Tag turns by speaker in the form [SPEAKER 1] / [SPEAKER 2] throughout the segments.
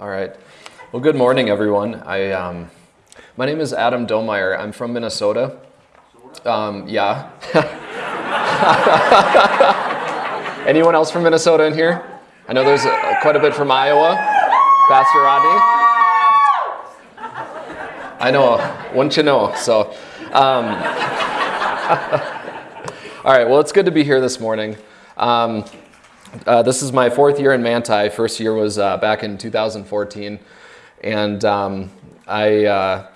[SPEAKER 1] All right. Well, good morning, everyone. I, um, my name is Adam Domeyer. I'm from Minnesota. Um, yeah. Anyone else from Minnesota in here? I know there's a, quite a bit from Iowa. Pastor Rodney. I know. Wouldn't you know? So, um, all right. Well, it's good to be here this morning. Uh, this is my fourth year in Manti. First year was uh, back in 2014, and um, I uh,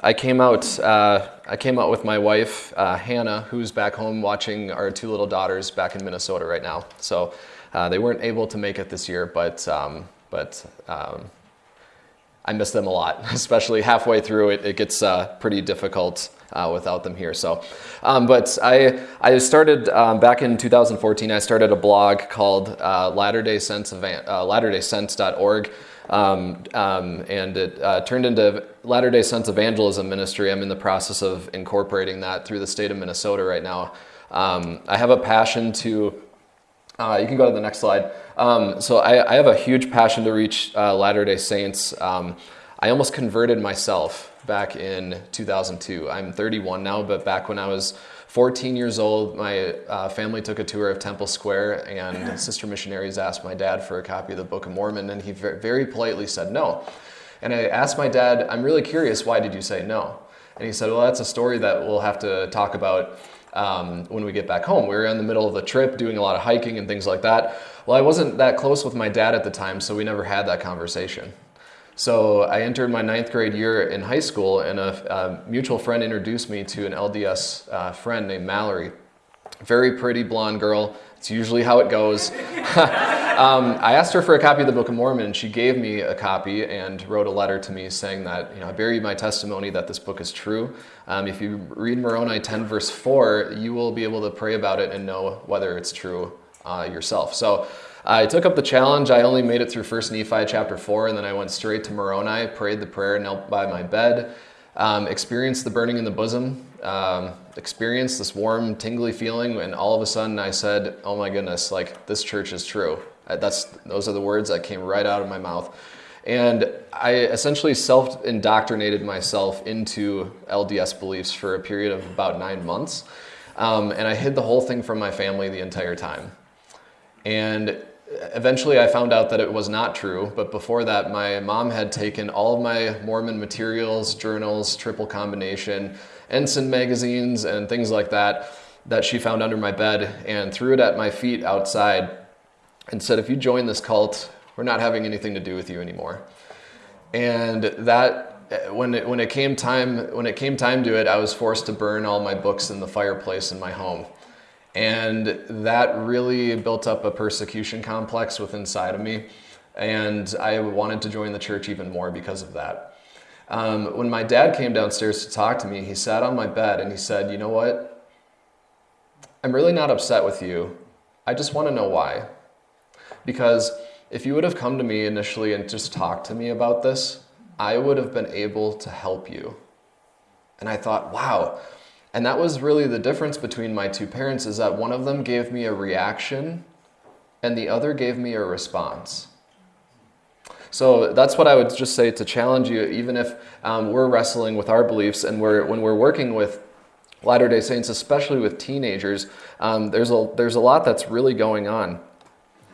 [SPEAKER 1] I came out uh, I came out with my wife uh, Hannah, who's back home watching our two little daughters back in Minnesota right now. So they weren't able to make it this year, but um, but um, I miss them a lot, especially halfway through it. It gets pretty difficult uh, without them here. So, um, but I I started um, back in 2014. I started a blog called uh, Latter Day Sense uh, LatterdaySense.org. Um, um, and it uh, turned into Latter day Sense Evangelism Ministry. I'm in the process of incorporating that through the state of Minnesota right now. Um, I have a passion to, uh, you can go to the next slide. Um, so I, I, have a huge passion to reach uh, Latter day Saints. Um, I almost converted myself back in 2002. I'm 31 now, but back when I was 14 years old, my uh, family took a tour of Temple Square, and sister missionaries asked my dad for a copy of the Book of Mormon, and he very politely said no. And I asked my dad, I'm really curious, why did you say no? And he said, Well, that's a story that we'll have to talk about um, when we get back home. We were in the middle of the trip doing a lot of hiking and things like that. Well, I wasn't that close with my dad at the time, so we never had that conversation. So I entered my ninth grade year in high school, and a, a mutual friend introduced me to an LDS uh, friend named Mallory. Very pretty blonde girl. It's usually how it goes. um, I asked her for a copy of the Book of Mormon, and she gave me a copy and wrote a letter to me saying that you know I bear you my testimony that this book is true. Um, if you read Moroni 10 verse 4, you will be able to pray about it and know whether it's true uh, yourself. So I took up the challenge. I only made it through First Nephi chapter four, and then I went straight to Moroni, prayed the prayer, knelt by my bed, um, experienced the burning in the bosom, um, experienced this warm, tingly feeling, and all of a sudden I said, "Oh my goodness! Like this church is true." That's those are the words that came right out of my mouth. And I essentially self indoctrinated myself into LDS beliefs for a period of about nine months. Um, and I hid the whole thing from my family the entire time. And eventually I found out that it was not true, but before that, my mom had taken all of my Mormon materials, journals, triple combination, ensign magazines, and things like that that she found under my bed and threw it at my feet outside and said, If you join this cult, we're not having anything to do with you anymore. And that when it, when it came time when it came time to it, I was forced to burn all my books in the fireplace in my home. And that really built up a persecution complex within inside of me. And I wanted to join the church even more because of that. Um, when my dad came downstairs to talk to me, he sat on my bed and he said, You know what? I'm really not upset with you. I just want to know why. Because if you would have come to me initially and just talked to me about this, I would have been able to help you. And I thought, wow, and that was really the difference between my two parents is that one of them gave me a reaction and the other gave me a response. So that's what I would just say to challenge you, even if um, we're wrestling with our beliefs and we're, when we're working with Latter day Saints, especially with teenagers, um, there's, a, there's a lot that's really going on.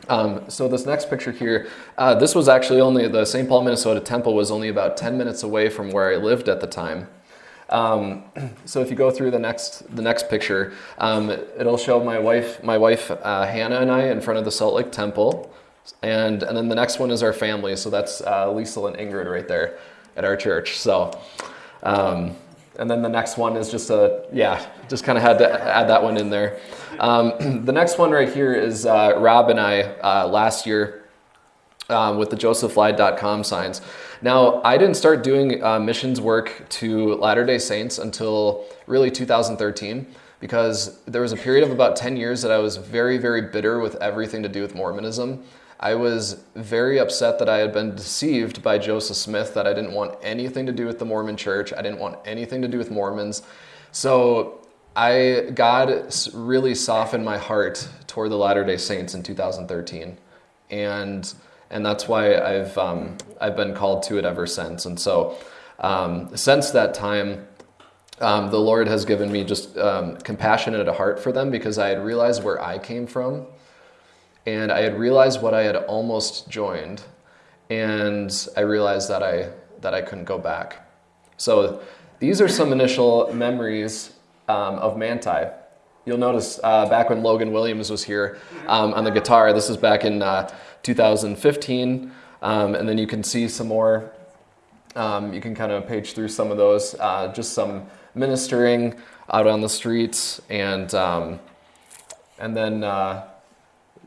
[SPEAKER 1] Um, so this next picture here, uh, this was actually only, the St. Paul, Minnesota temple was only about 10 minutes away from where I lived at the time. Um, so if you go through the next the next picture, um, it'll show my wife my wife uh, Hannah and I in front of the Salt Lake Temple, and and then the next one is our family. So that's uh, Lisa and Ingrid right there at our church. So. Um, and then the next one is just a yeah just kind of had to add that one in there um, the next one right here is uh, rob and i uh, last year um, with the josephlied.com signs now, I didn't start doing uh, missions work to Latter day Saints until really 2013 because there was a period of about 10 years that I was very, very bitter with everything to do with Mormonism. I was very upset that I had been deceived by Joseph Smith, that I didn't want anything to do with the Mormon church. I didn't want anything to do with Mormons. So I, God really softened my heart toward the Latter day Saints in 2013. And and that's why I've um, I've been called to it ever since. And so, um, since that time, um, the Lord has given me just um, compassion and a heart for them because I had realized where I came from, and I had realized what I had almost joined, and I realized that I that I couldn't go back. So, these are some initial memories um, of Manti. You'll notice uh, back when Logan Williams was here um, on the guitar, this is back in uh, 2015, um, and then you can see some more. Um, you can kind of page through some of those, uh, just some ministering out on the streets, and um, and then uh,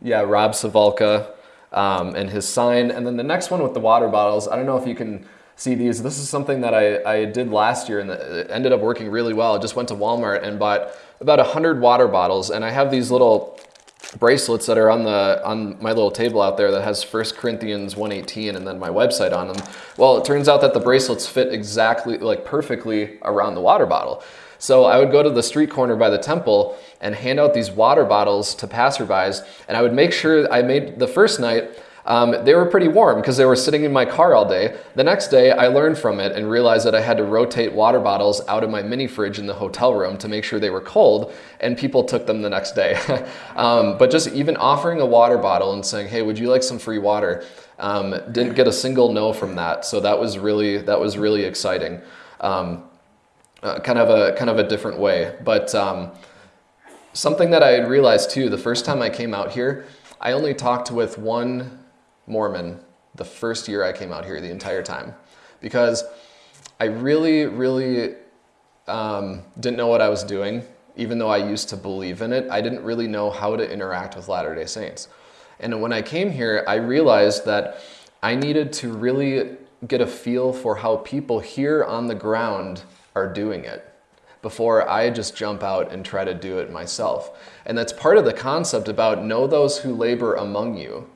[SPEAKER 1] yeah, Rob Sivulka um, and his sign, and then the next one with the water bottles. I don't know if you can see these. This is something that I, I did last year and it ended up working really well. I just went to Walmart and bought about 100 water bottles and I have these little bracelets that are on the on my little table out there that has 1 Corinthians 1:18 and then my website on them. Well, it turns out that the bracelets fit exactly like perfectly around the water bottle. So I would go to the street corner by the temple and hand out these water bottles to passerbys and I would make sure I made the first night um, they were pretty warm because they were sitting in my car all day. The next day, I learned from it and realized that I had to rotate water bottles out of my mini fridge in the hotel room to make sure they were cold, and people took them the next day. um, but just even offering a water bottle and saying, "Hey, would you like some free water?" Um, didn't get a single no from that, so that was really that was really exciting. Um, uh, kind of a kind of a different way, but um, something that I realized too the first time I came out here, I only talked with one Mormon the first year I came out here, the entire time, because I really, really um, didn't know what I was doing. Even though I used to believe in it, I didn't really know how to interact with Latter day Saints. And when I came here, I realized that I needed to really get a feel for how people here on the ground are doing it before I just jump out and try to do it myself. And that's part of the concept about know those who labor among you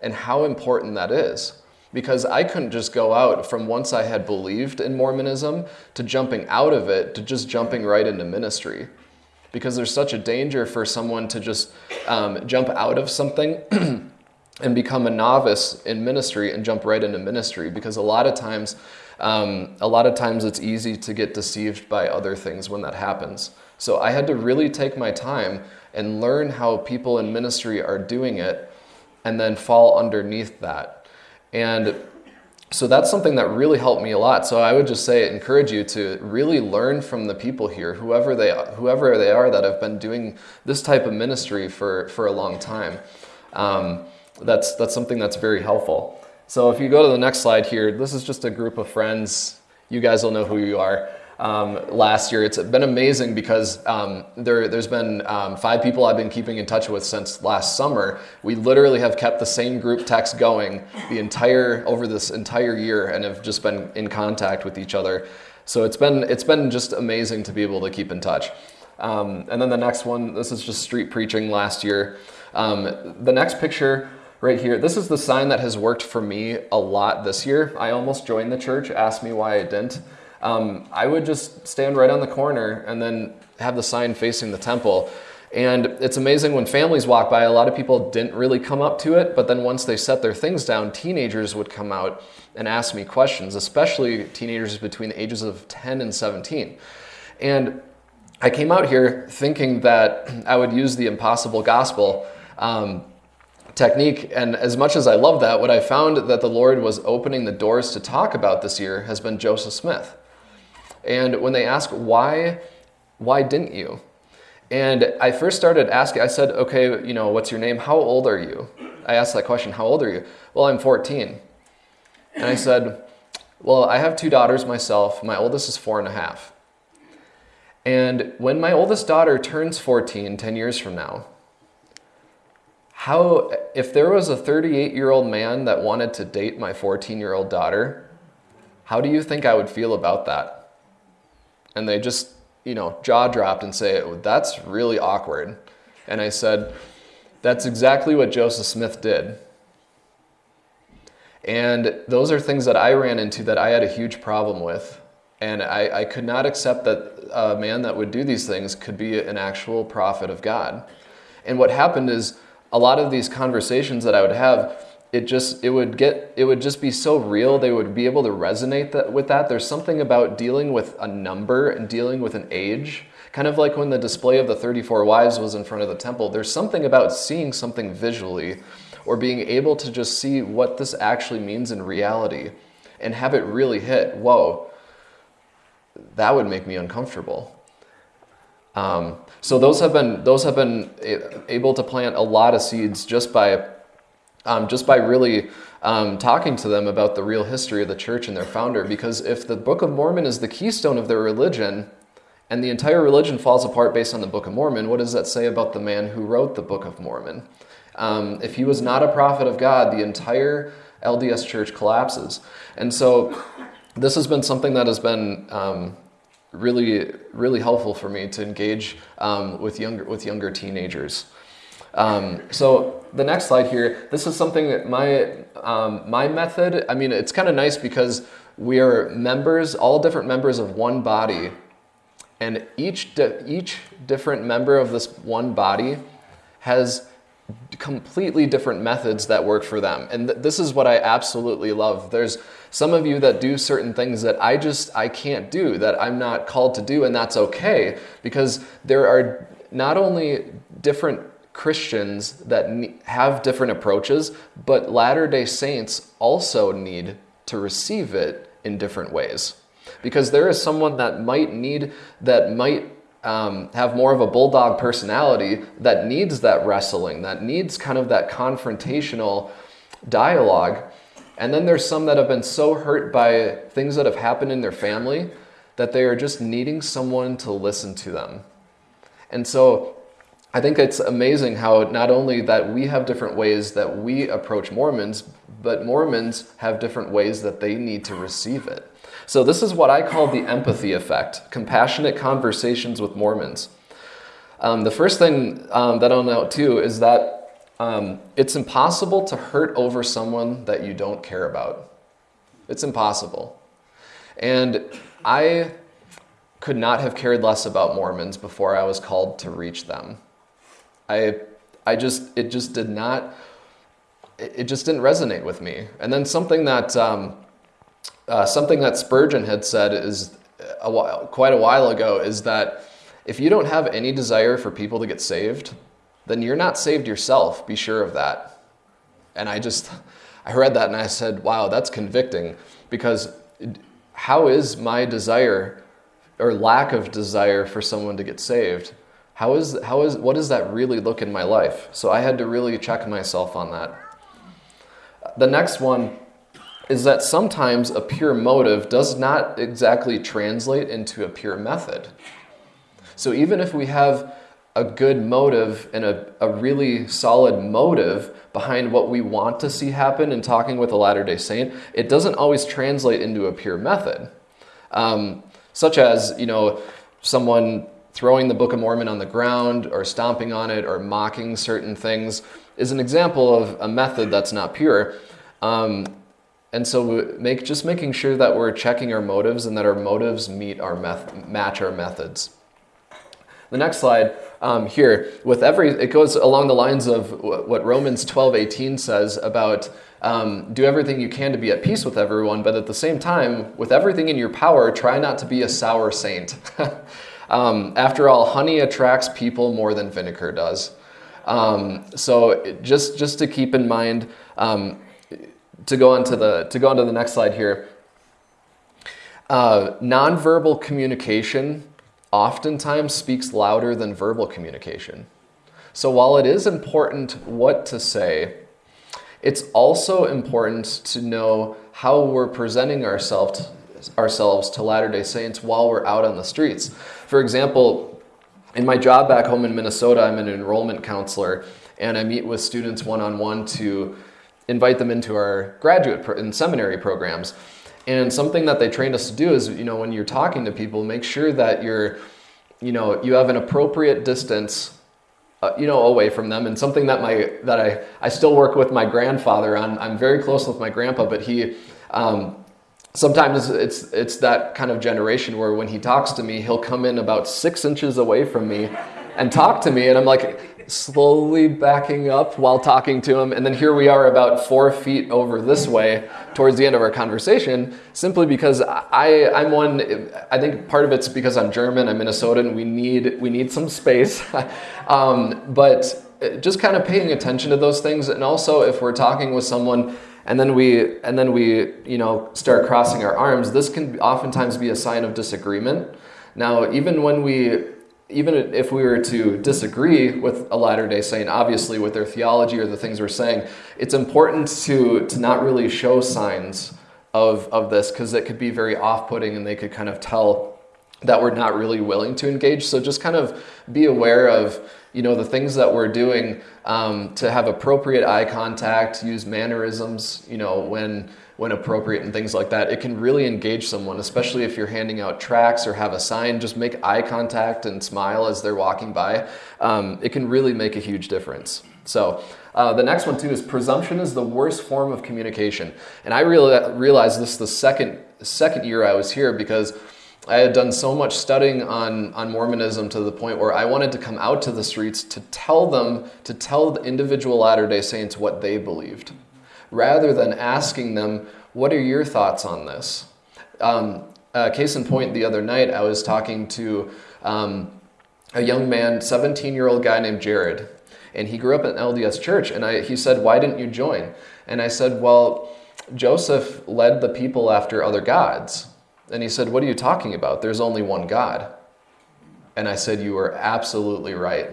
[SPEAKER 1] and how important that is. Because I couldn't just go out from once I had believed in Mormonism to jumping out of it to just jumping right into ministry. Because there's such a danger for someone to just um, jump out of something and become a novice in ministry and jump right into ministry. Because a lot of times, um, a lot of times it's easy to get deceived by other things when that happens. So I had to really take my time and learn how people in ministry are doing it and then fall underneath that. And so that's something that really helped me a lot. So I would just say encourage you to really learn from the people here, whoever they whoever they are that have been doing this type of ministry for for a long time. Um, that's that's something that's very helpful. So if you go to the next slide here, this is just a group of friends. You guys will know who you are um, last year. It's been amazing because um, there, has been um, five people I've been keeping in touch with since last summer. We literally have kept the same group text going the entire over this entire year and have just been in contact with each other. So it's been it's been just amazing to be able to keep in touch. Um, and then the next one, this is just street preaching last year. Um, the next picture right here, this is the sign that has worked for me a lot this year. I almost joined the church. Ask me why I didn't um, I would just stand right on the corner and then have the sign facing the temple. And it's amazing when families walk by, a lot of people didn't really come up to it, but then once they set their things down, teenagers would come out and ask me questions, especially teenagers between the ages of 10 and 17. And I came out here thinking that I would use the impossible gospel um, technique. And as much as I love that, what I found that the Lord was opening the doors to talk about this year has been Joseph Smith. And when they ask why, why didn't you? And I first started asking, I said, okay, you know, what's your name? How old are you? I asked that question, how old are you? Well, I'm 14. And I said, well, I have two daughters myself. My oldest is four and a half. And when my oldest daughter turns 14, 10 years from now, how, if there was a 38 year old man that wanted to date my 14 year old daughter, how do you think I would feel about that? And they just, you know, jaw dropped and say, oh, that's really awkward. And I said, that's exactly what Joseph Smith did. And those are things that I ran into that I had a huge problem with. And I, I could not accept that a man that would do these things could be an actual prophet of God. And what happened is a lot of these conversations that I would have, it just it would get it would just be so real they would be able to resonate that, with that. There's something about dealing with a number and dealing with an age. Kind of like when the display of the 34 wives was in front of the temple there's something about seeing something visually or being able to just see what this actually means in reality and have it really hit whoa that would make me uncomfortable. Um, so those have been those have been able to plant a lot of seeds just by um, just by really um, talking to them about the real history of the church and their founder. Because if the Book of Mormon is the keystone of their religion, and the entire religion falls apart based on the Book of Mormon, what does that say about the man who wrote the Book of Mormon? Um, if he was not a prophet of God, the entire LDS church collapses. And so this has been something that has been um, really, really helpful for me to engage um, with younger with younger teenagers. Um, so the next slide here, this is something that my, um, my method, I mean, it's kind of nice because we are members, all different members of one body. And each, di each different member of this one body has completely different methods that work for them. And th this is what I absolutely love. There's some of you that do certain things that I just, I can't do, that I'm not called to do, and that's okay because there are not only different Christians that have different approaches, but Latter day Saints also need to receive it in different ways. Because there is someone that might need, that might um, have more of a bulldog personality that needs that wrestling, that needs kind of that confrontational dialogue. And then there's some that have been so hurt by things that have happened in their family that they are just needing someone to listen to them. And so I think it's amazing how not only that we have different ways that we approach Mormons, but Mormons have different ways that they need to receive it. So this is what I call the empathy effect, compassionate conversations with Mormons. Um, the first thing um, that I'll note too is that um, it's impossible to hurt over someone that you don't care about. It's impossible. And I could not have cared less about Mormons before I was called to reach them. I, I just, it just did not, it just didn't resonate with me. And then something that, um, uh, something that Spurgeon had said is a while, quite a while ago is that if you don't have any desire for people to get saved, then you're not saved yourself. Be sure of that. And I just, I read that and I said, wow, that's convicting because how is my desire or lack of desire for someone to get saved how is, how is, what does that really look in my life? So I had to really check myself on that. The next one is that sometimes a pure motive does not exactly translate into a pure method. So even if we have a good motive and a, a really solid motive behind what we want to see happen in talking with a Latter day Saint, it doesn't always translate into a pure method. Um, such as, you know, someone throwing the Book of Mormon on the ground or stomping on it or mocking certain things is an example of a method that's not pure. Um, and so make, just making sure that we're checking our motives and that our motives meet our match our methods. The next slide um, here, with every, it goes along the lines of what Romans 12, 18 says about um, do everything you can to be at peace with everyone, but at the same time, with everything in your power, try not to be a sour saint. Um, after all, honey attracts people more than vinegar does. Um, so just just to keep in mind, um, to go on to the to go on to the next slide here. Uh, nonverbal communication oftentimes speaks louder than verbal communication. So while it is important what to say, it's also important to know how we're presenting ourselves ourselves to Latter-day Saints while we're out on the streets. For example, in my job back home in Minnesota, I'm an enrollment counselor and I meet with students one-on-one to invite them into our graduate and seminary programs. And something that they trained us to do is, you know, when you're talking to people, make sure that you're, you know, you have an appropriate distance, uh, you know, away from them. And something that my that I I still work with my grandfather on. I'm very close with my grandpa, but he um, sometimes it's it's that kind of generation where when he talks to me, he'll come in about six inches away from me and talk to me, and I'm like, slowly backing up while talking to him. And then here we are about four feet over this way towards the end of our conversation, simply because I, I'm one, I think part of it's because I'm German, I'm Minnesotan, we need, we need some space. um, but just kind of paying attention to those things. And also if we're talking with someone and then we, and then we, you know, start crossing our arms, this can oftentimes be a sign of disagreement. Now, even when we even if we were to disagree with a Latter day Saint, obviously with their theology or the things we're saying, it's important to, to not really show signs of, of this because it could be very off putting and they could kind of tell that we're not really willing to engage. So just kind of be aware of you know the things that we're doing um, to have appropriate eye contact, use mannerisms, you know when when appropriate and things like that. It can really engage someone, especially if you're handing out tracts or have a sign. Just make eye contact and smile as they're walking by. Um, it can really make a huge difference. So uh, the next one too is presumption is the worst form of communication, and I really realized this the second second year I was here because. I had done so much studying on, on Mormonism to the point where I wanted to come out to the streets to tell them, to tell the individual Latter day Saints what they believed rather than asking them, What are your thoughts on this? Um, uh, case in point, the other night I was talking to um, a young man, 17 year old guy named Jared, and he grew up in LDS church. And I, he said, Why didn't you join? And I said, Well, Joseph led the people after other gods. And he said, What are you talking about? There's only one God. And I said, You are absolutely right.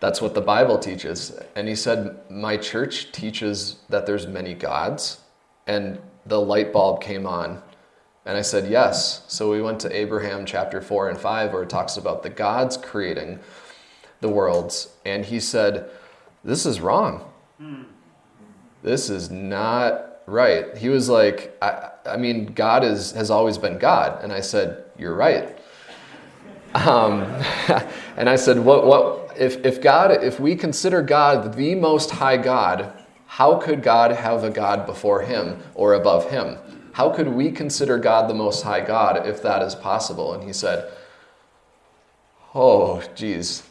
[SPEAKER 1] That's what the Bible teaches. And he said, My church teaches that there's many gods. And the light bulb came on. And I said, Yes. So we went to Abraham chapter 4 and 5, where it talks about the gods creating the worlds. And he said, This is wrong. Hmm. This is not right. He was like, I, I mean, God is, has always been God. And I said, You're right. Um, and I said, what, what, if, if God, if we consider God the most high God, how could God have a God before him or above him? How could we consider God the most high God if that is possible? And he said, Oh, geez.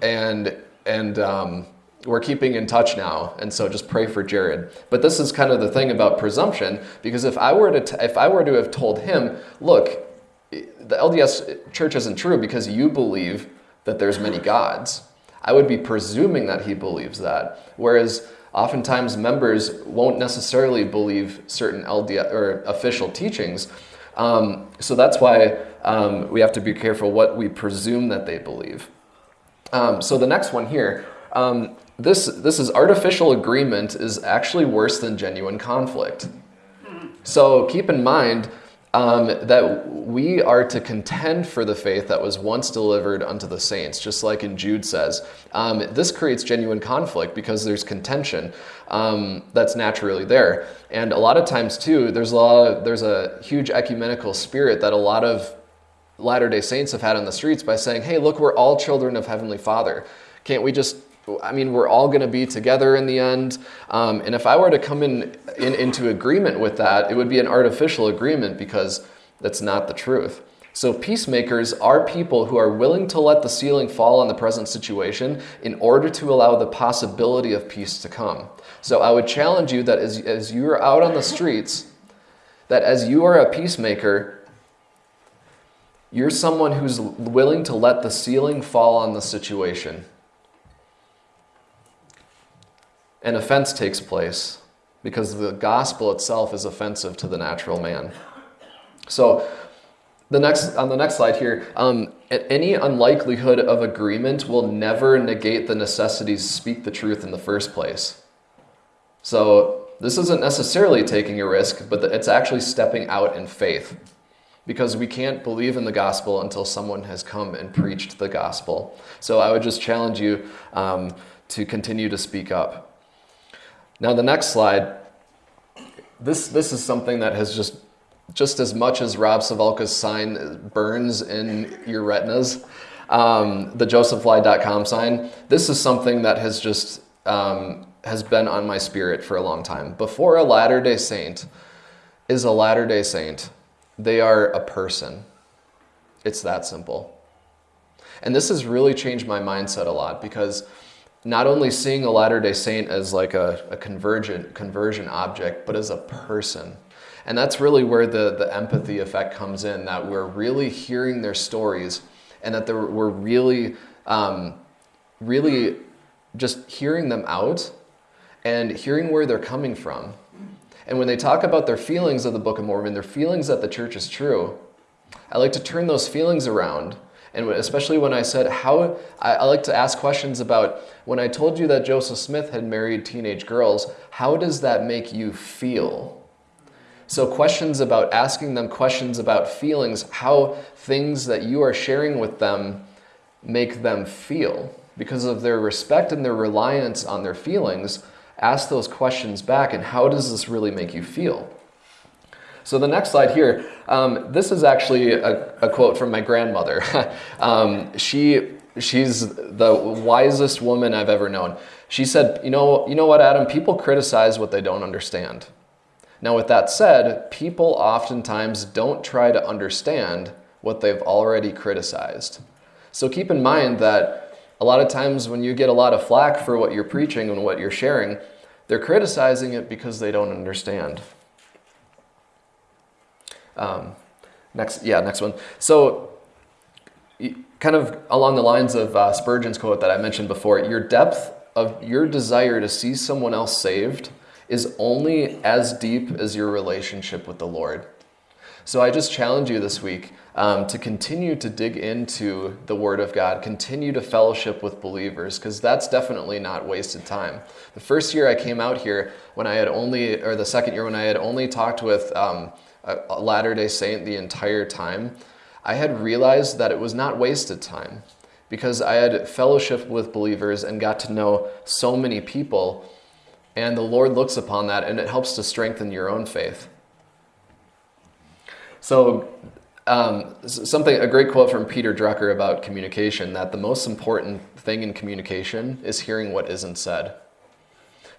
[SPEAKER 1] And, and um, we're keeping in touch now. And so just pray for Jared. But this is kind of the thing about presumption, because if I were to, if I were to have told him, look, the LDS church isn't true because you believe that there's many gods. I would be presuming that he believes that. Whereas oftentimes members won't necessarily believe certain LDS or official teachings. Um, so that's why um, we have to be careful what we presume that they believe. Um, so the next one here, um, this this is artificial agreement is actually worse than genuine conflict. So keep in mind um, that we are to contend for the faith that was once delivered unto the saints, just like in Jude says. Um, this creates genuine conflict because there's contention um, that's naturally there. And a lot of times, too, there's a, of, there's a huge ecumenical spirit that a lot of Latter day Saints have had on the streets by saying, hey, look, we're all children of Heavenly Father. Can't we just I mean, we're all going to be together in the end. Um, and if I were to come in, in into agreement with that, it would be an artificial agreement because that's not the truth. So, peacemakers are people who are willing to let the ceiling fall on the present situation in order to allow the possibility of peace to come. So, I would challenge you that as, as you are out on the streets, that as you are a peacemaker, you're someone who's willing to let the ceiling fall on the situation an offense takes place because the gospel itself is offensive to the natural man. So, the next on the next slide here, um, any unlikelihood of agreement will never negate the necessity to speak the truth in the first place. So this isn't necessarily taking a risk, but it's actually stepping out in faith, because we can't believe in the gospel until someone has come and preached the gospel. So I would just challenge you um, to continue to speak up. Now, the next slide, this, this is something that has just, just as much as Rob Sivulka's sign burns in your retinas, um, the josephlied.com sign, this is something that has just um, has been on my spirit for a long time. Before a Latter day Saint is a Latter day Saint, they are a person. It's that simple. And this has really changed my mindset a lot because not only seeing a Latter day Saint as like a, a convergent conversion object, but as a person. And that's really where the, the empathy effect comes in that we're really hearing their stories and that we're really, um, really just hearing them out and hearing where they're coming from. And when they talk about their feelings of the Book of Mormon, their feelings that the church is true, I like to turn those feelings around and especially when I said, how, I, I, like to ask questions about when I told you that Joseph Smith had married teenage girls, how does that make you feel? So, questions about asking them questions about feelings, how things that you are sharing with them make them feel. Because of their respect and their reliance on their feelings, ask those questions back and how does this really make you feel? So the next slide here, um, this is actually a, a, quote from my grandmother. um, she, she's the wisest woman I've ever known. She said, you know, you know what, Adam, people criticize what they don't understand. Now with that said, people oftentimes don't try to understand what they've already criticized. So keep in mind that a lot of times when you get a lot of flack for what you're preaching and what you're sharing, they're criticizing it because they don't understand. Um, next, yeah, next one. So, kind of along the lines of uh, Spurgeon's quote that I mentioned before, your depth of your desire to see someone else saved is only as deep as your relationship with the Lord. So I just challenge you this week um, to continue to dig into the Word of God, continue to fellowship with believers, because that's definitely not wasted time. The first year I came out here, when I had only, or the second year when I had only talked with um, a Latter day Saint the entire time, I had realized that it was not wasted time because I had fellowship with believers and got to know so many people. And the Lord looks upon that and it helps to strengthen your own faith. So, um, something, a great quote from Peter Drucker about communication that the most important thing in communication is hearing what isn't said.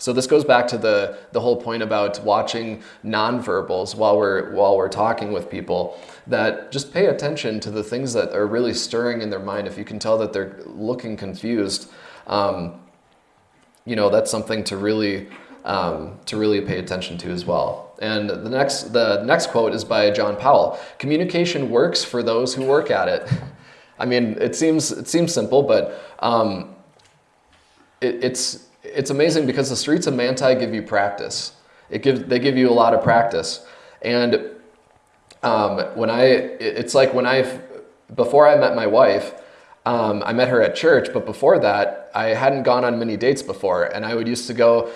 [SPEAKER 1] So this goes back to the, the whole point about watching nonverbals while we're, while we're talking with people, that just pay attention to the things that are really stirring in their mind. If you can tell that they're looking confused, um, you know, that's something to really, um, to really pay attention to as well. And the next, the next quote is by John Powell. Communication works for those who work at it. I mean, it seems, it seems simple, but um, it, it's, it's amazing because the streets of Manti give you practice. It gives, they give you a lot of practice. And um, when I, it's like when I, before I met my wife, um, I met her at church, but before that, I hadn't gone on many dates before. And I would used to go,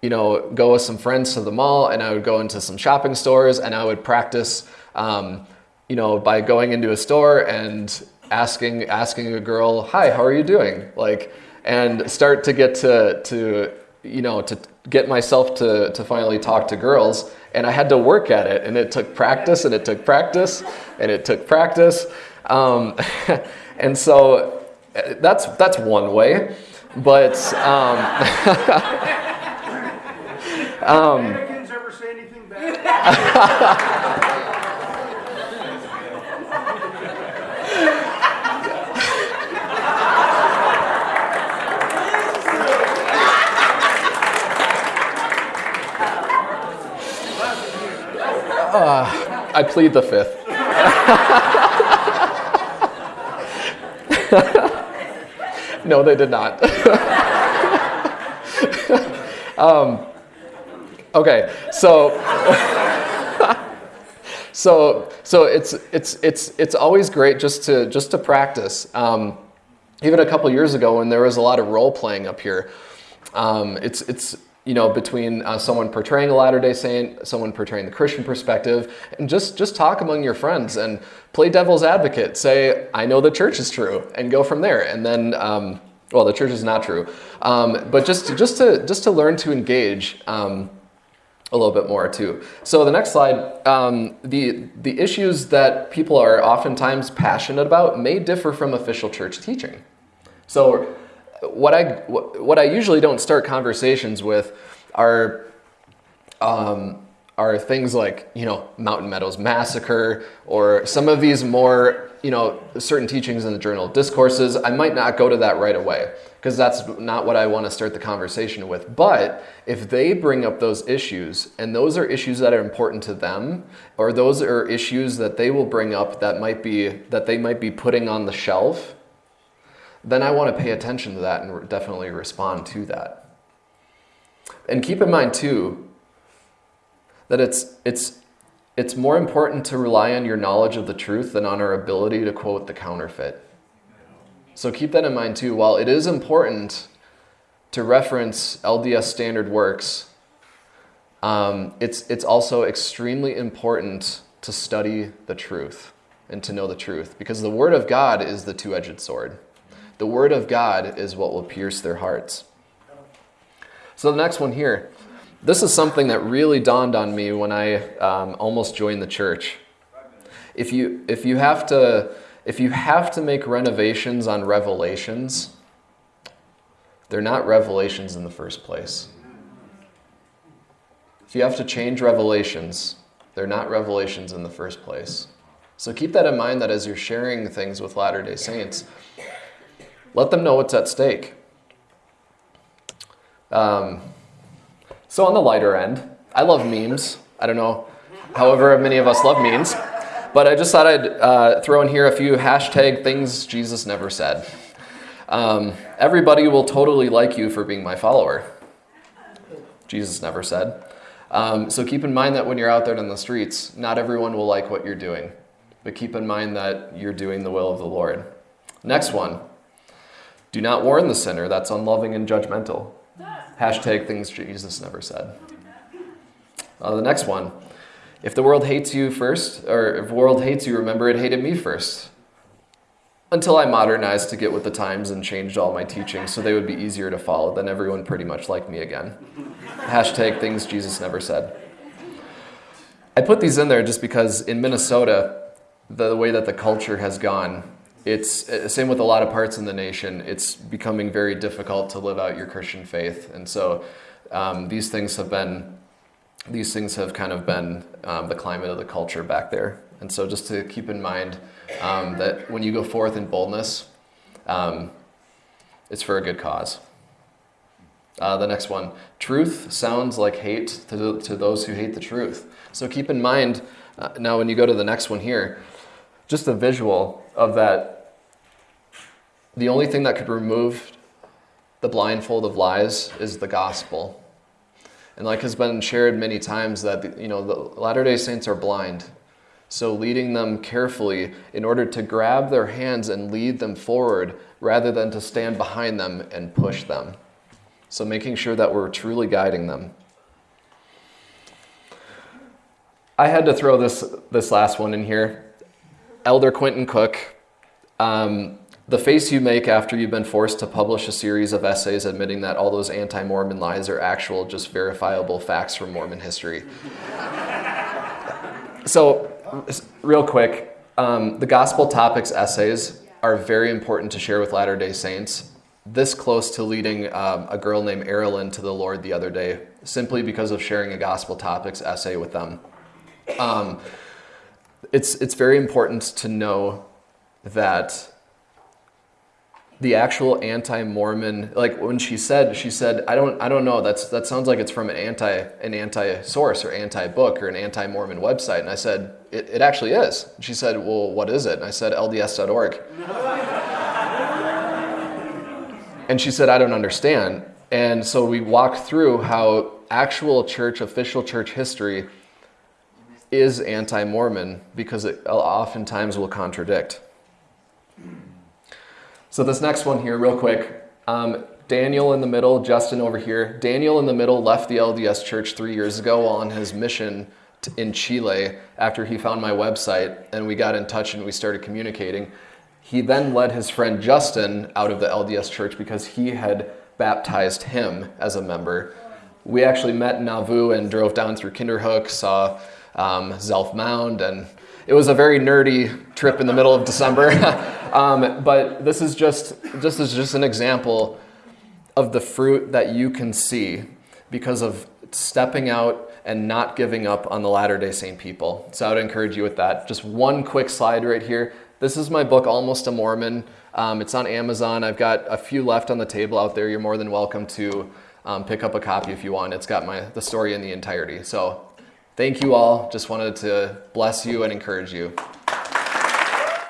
[SPEAKER 1] you know, go with some friends to the mall and I would go into some shopping stores and I would practice, um, you know, by going into a store and asking, asking a girl, hi, how are you doing? Like, and start to get to, to you know, to get myself to, to finally talk to girls. And I had to work at it, and it took practice, and it took practice, and it took practice. Um, and so uh, that's, that's one way. But um,
[SPEAKER 2] um, ever say anything bad?
[SPEAKER 1] Uh, I plead the fifth. no, they did not. um, okay, so so so it's it's it's it's always great just to just to practice. Um, even a couple years ago, when there was a lot of role playing up here, um, it's it's you know, between uh, someone portraying a Latter-day Saint, someone portraying the Christian perspective, and just, just talk among your friends and play devil's advocate. Say, I know the church is true, and go from there. And then, um, well, the church is not true. Um, but just, just, to, just to learn to engage um, a little bit more too. So the next slide, um, the, the issues that people are oftentimes passionate about may differ from official church teaching. So what I what I usually don't start conversations with are um, are things like you know Mountain Meadows Massacre or some of these more you know certain teachings in the Journal of Discourses. I might not go to that right away because that's not what I want to start the conversation with. But if they bring up those issues, and those are issues that are important to them, or those are issues that they will bring up that might be that they might be putting on the shelf, then I want to pay attention to that and definitely respond to that. And keep in mind too that it's it's it's more important to rely on your knowledge of the truth than on our ability to quote the counterfeit. So keep that in mind too. While it is important to reference LDS standard works, um, it's, it's also extremely important to study the truth and to know the truth because the Word of God is the two edged sword. The Word of God is what will pierce their hearts. So the next one here. This is something that really dawned on me when I um, almost joined the church. If you, if you have to if you have to make renovations on revelations, they're not revelations in the first place. If you have to change revelations, they're not revelations in the first place. So keep that in mind that as you're sharing things with Latter day Saints, let them know what's at stake. Um, so, on the lighter end, I love memes. I don't know, however, many of us love memes. But I just thought I'd uh, throw in here a few hashtag things Jesus never said. Um, everybody will totally like you for being my follower. Jesus never said. Um, so keep in mind that when you're out there in the streets, not everyone will like what you're doing. But keep in mind that you're doing the will of the Lord. Next one. Do not warn the sinner. That's unloving and judgmental. Hashtag things Jesus never said. Uh, the next one. If the world hates you first, or if the world hates you, remember it hated me first. Until I modernized to get with the times and changed all my teachings so they would be easier to follow, then everyone pretty much liked me again. Hashtag things Jesus never said. I put these in there just because in Minnesota, the way that the culture has gone, it's uh, same with a lot of parts in the nation. It's becoming very difficult to live out your Christian faith, and so um, these things have been these things have kind of been um, the climate of the culture back there. And so just to keep in mind um, that when you go forth in boldness, um, it's for a good cause. Uh, the next one truth sounds like hate to, to those who hate the truth. So keep in mind uh, now when you go to the next one here, just a visual of that. The only thing that could remove the blindfold of lies is the gospel. And like has been shared many times that you know the Latter-day Saints are blind. So leading them carefully in order to grab their hands and lead them forward rather than to stand behind them and push them. So making sure that we're truly guiding them. I had to throw this this last one in here. Elder Quentin Cook. Um, the face you make after you've been forced to publish a series of essays admitting that all those anti Mormon lies are actual, just verifiable facts from Mormon history. so, real quick, um, the Gospel Topics essays are very important to share with Latter day Saints. This close to leading um, a girl named Erilyn to the Lord the other day, simply because of sharing a Gospel Topics essay with them. Um, it's, it's very important to know that the actual anti-Mormon, like when she said, she said, I don't, I don't know. That's that sounds like it's from an anti, an anti-source or anti-book or an anti-Mormon website. And I said, it, it actually is. She said, well, what is it? And I said, LDS.org. and she said, I don't understand. And so we walked through how actual church, official church history is anti-Mormon because it oftentimes will contradict. So this next one here, real quick. Um, Daniel in the middle, Justin over here. Daniel in the middle left the LDS church three years ago on his mission to, in Chile after he found my website and we got in touch and we started communicating. He then led his friend Justin out of the LDS church because he had baptized him as a member. We actually met in Nauvoo and drove down through Kinderhook, saw um, Zelph Mound, and it was a very nerdy trip in the middle of December. um, but this is just, this is just an example of the fruit that you can see because of stepping out and not giving up on the Latter-day Saint people. So I would encourage you with that. Just one quick slide right here. This is my book, Almost a Mormon. Um, it's on Amazon. I've got a few left on the table out there. You're more than welcome to um, pick up a copy if you want. It's got my the story in the entirety. So Thank you all. Just wanted to bless you and encourage you.